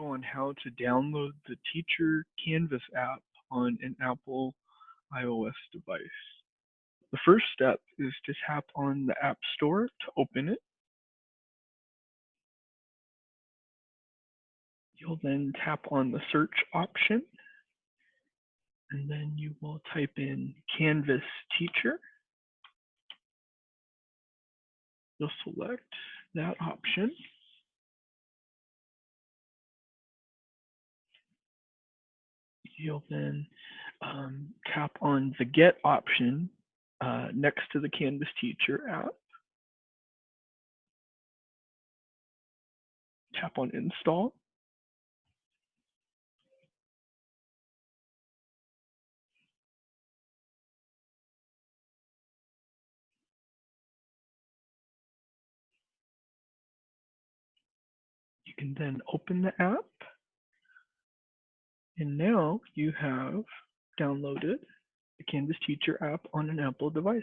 on how to download the Teacher Canvas app on an Apple iOS device. The first step is to tap on the App Store to open it. You'll then tap on the search option and then you will type in Canvas Teacher. You'll select that option. You'll then um, tap on the Get option uh, next to the Canvas Teacher app. Tap on Install. You can then open the app and now you have downloaded the Canvas Teacher app on an Apple device.